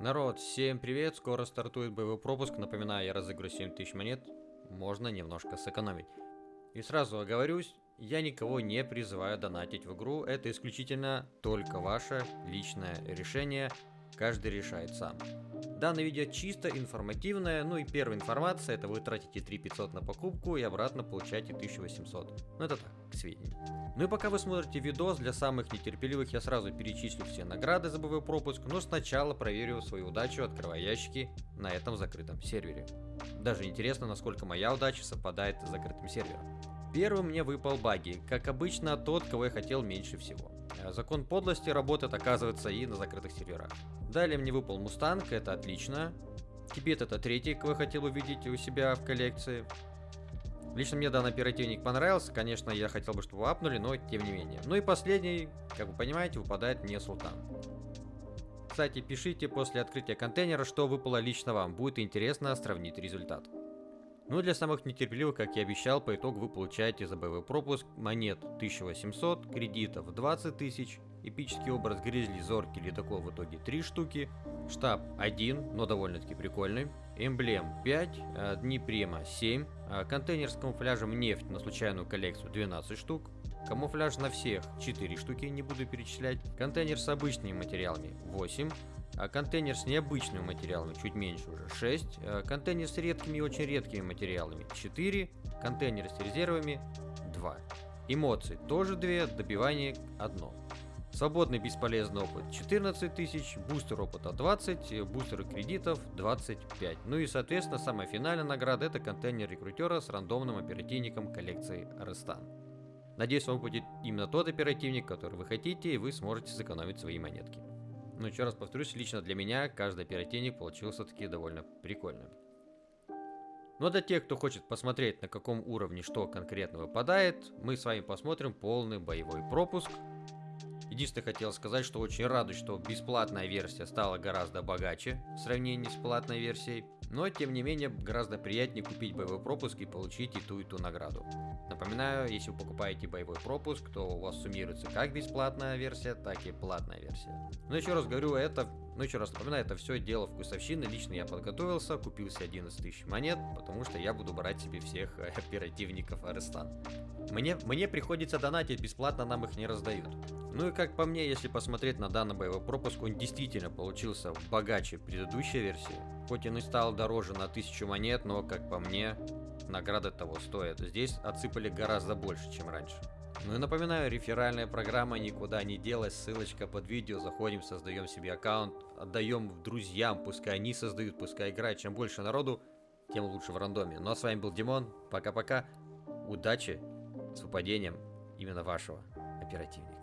Народ, всем привет, скоро стартует боевой пропуск, напоминаю, я разыграю 7000 монет, можно немножко сэкономить. И сразу оговорюсь, я никого не призываю донатить в игру, это исключительно только ваше личное решение, каждый решает сам. Данное видео чисто информативное, ну и первая информация, это вы тратите 3500 на покупку и обратно получаете 1800. Ну это так, к сведению. Ну и пока вы смотрите видос, для самых нетерпеливых я сразу перечислю все награды за боевой пропуск, но сначала проверю свою удачу, открывая ящики на этом закрытом сервере. Даже интересно, насколько моя удача совпадает с закрытым сервером. Первым мне выпал баги, как обычно тот, кого я хотел меньше всего. Э, закон подлости работает, оказывается, и на закрытых серверах. Далее мне выпал Мустанг, это отлично. Тибет это третий, кого я хотел увидеть у себя в коллекции. Лично мне данный оперативник понравился, конечно, я хотел бы, чтобы апнули, но тем не менее. Ну и последний, как вы понимаете, выпадает мне Султан. Кстати, пишите после открытия контейнера, что выпало лично вам, будет интересно сравнить результат. Ну и для самых нетерпеливых, как я обещал, по итогу вы получаете за боевой пропуск монет 1800, кредитов 20 тысяч, эпический образ Гризли, Зорки, Ледокол в итоге 3 штуки, штаб 1, но довольно-таки прикольный, эмблем 5, э, дни према 7, э, контейнер с камуфляжем нефть на случайную коллекцию 12 штук, камуфляж на всех 4 штуки, не буду перечислять, контейнер с обычными материалами 8, а контейнер с необычными материалами чуть меньше уже 6, а контейнер с редкими и очень редкими материалами 4, контейнер с резервами 2. Эмоции тоже 2, добивание 1. Свободный бесполезный опыт 14 тысяч, бустер опыта 20, бустер кредитов 25. Ну и соответственно самая финальная награда это контейнер рекрутера с рандомным оперативником коллекции Рестан. Надеюсь вам будет именно тот оперативник, который вы хотите и вы сможете сэкономить свои монетки. Но еще раз повторюсь, лично для меня каждый оперативник получился таки довольно прикольным. Но для тех, кто хочет посмотреть, на каком уровне что конкретно выпадает, мы с вами посмотрим полный боевой пропуск. Единственное, хотел сказать, что очень радуюсь, что бесплатная версия стала гораздо богаче в сравнении с платной версией. Но, тем не менее, гораздо приятнее купить боевой пропуск и получить и ту, и ту награду. Напоминаю, если вы покупаете боевой пропуск, то у вас суммируется как бесплатная версия, так и платная версия. Но еще раз говорю, это, ну еще раз напоминаю, это все дело вкусовщины. Лично я подготовился, купил себе 11 тысяч монет, потому что я буду брать себе всех оперативников Арестан. Мне, мне приходится донатить, бесплатно нам их не раздают. Ну и как по мне, если посмотреть на данный боевой пропуск, он действительно получился богаче предыдущей версии. Хоть он и стал дороже на 1000 монет, но как по мне, награды того стоят. Здесь отсыпали гораздо больше, чем раньше. Ну и напоминаю, реферальная программа никуда не делась, ссылочка под видео, заходим, создаем себе аккаунт, отдаем друзьям, пускай они создают, пускай играют, чем больше народу, тем лучше в рандоме. Ну а с вами был Димон, пока-пока, удачи с выпадением именно вашего оперативника.